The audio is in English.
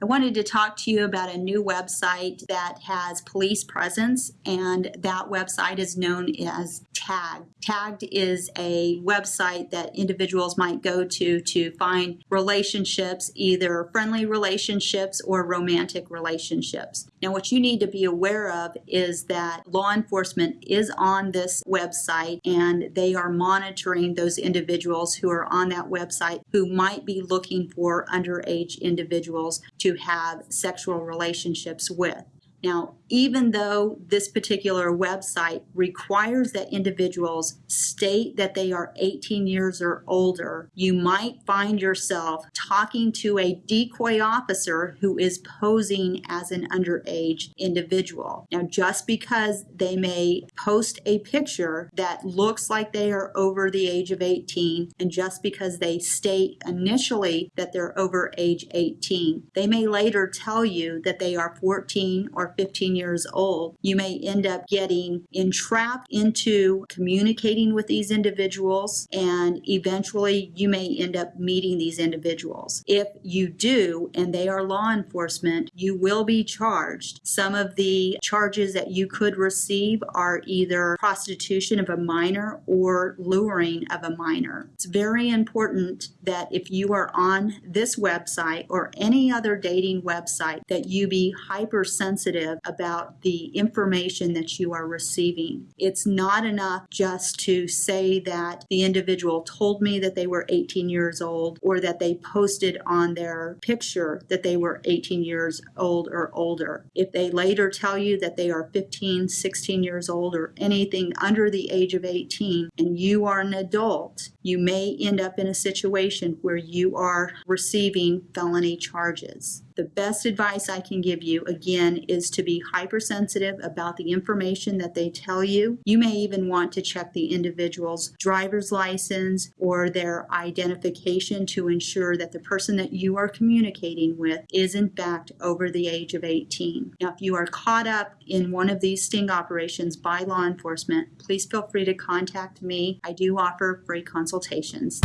I wanted to talk to you about a new website that has police presence, and that website is known as Tagged. Tagged is a website that individuals might go to to find relationships, either friendly relationships or romantic relationships. Now, what you need to be aware of is that law enforcement is on this website and they are monitoring those individuals who are on that website who might be looking for underage individuals to have sexual relationships with. Now, even though this particular website requires that individuals state that they are 18 years or older, you might find yourself talking to a decoy officer who is posing as an underage individual. Now, just because they may post a picture that looks like they are over the age of 18, and just because they state initially that they're over age 18, they may later tell you that they are 14 or 15 years old, you may end up getting entrapped into communicating with these individuals and eventually you may end up meeting these individuals. If you do and they are law enforcement, you will be charged. Some of the charges that you could receive are either prostitution of a minor or luring of a minor. It's very important that if you are on this website or any other dating website that you be hypersensitive about the information that you are receiving. It's not enough just to say that the individual told me that they were 18 years old or that they posted on their picture that they were 18 years old or older. If they later tell you that they are 15, 16 years old or anything under the age of 18 and you are an adult, you may end up in a situation where you are receiving felony charges. The best advice I can give you, again, is to be hypersensitive about the information that they tell you. You may even want to check the individual's driver's license or their identification to ensure that the person that you are communicating with is in fact over the age of 18. Now, if you are caught up in one of these sting operations by law enforcement, please feel free to contact me. I do offer free consultations.